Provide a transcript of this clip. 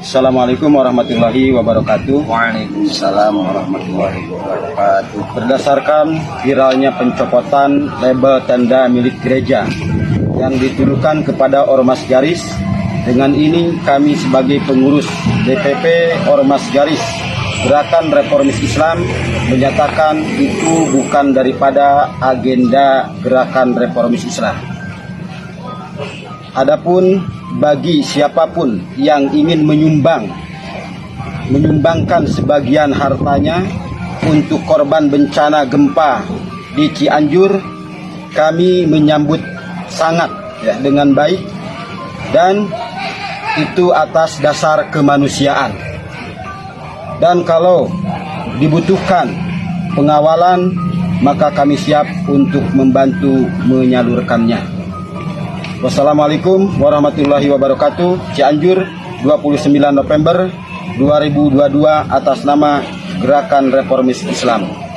Assalamualaikum warahmatullahi wabarakatuh. Waalaikumsalam warahmatullahi wabarakatuh. Berdasarkan viralnya pencopotan label tanda milik gereja yang dituduhkan kepada Ormas Garis, dengan ini kami sebagai pengurus DPP Ormas Garis Gerakan Reformis Islam menyatakan itu bukan daripada agenda Gerakan Reformis Islam. Adapun bagi siapa pun yang ingin menyumbang menyumbangkan sebagian hartanya untuk korban bencana gempa di Cianjur kami menyambut sangat ya dengan baik dan itu atas dasar kemanusiaan dan kalau dibutuhkan pengawalan maka kami siap untuk membantu menyalurkannya. Wassalamualaikum warahmatullahi wabarakatuh. Cianjur 29 November 2022 atas nama Gerakan Reformis Islam.